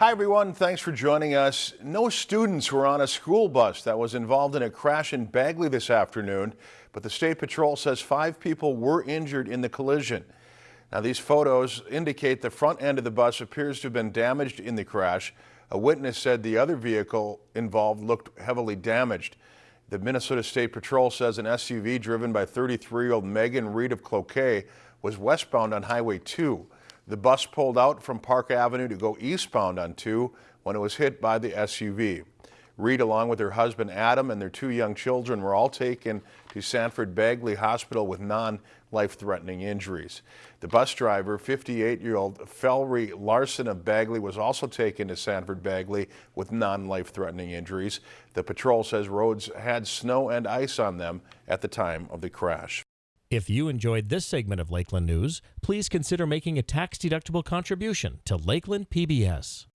Hi everyone, thanks for joining us. No students were on a school bus that was involved in a crash in Bagley this afternoon, but the State Patrol says five people were injured in the collision. Now these photos indicate the front end of the bus appears to have been damaged in the crash. A witness said the other vehicle involved looked heavily damaged. The Minnesota State Patrol says an SUV driven by 33-year-old Megan Reed of Cloquet was westbound on Highway 2. The bus pulled out from Park Avenue to go eastbound on 2 when it was hit by the SUV. Reed, along with her husband Adam and their two young children, were all taken to Sanford Bagley Hospital with non-life-threatening injuries. The bus driver, 58-year-old Felry Larson of Bagley, was also taken to Sanford Bagley with non-life-threatening injuries. The patrol says roads had snow and ice on them at the time of the crash. If you enjoyed this segment of Lakeland News, please consider making a tax-deductible contribution to Lakeland PBS.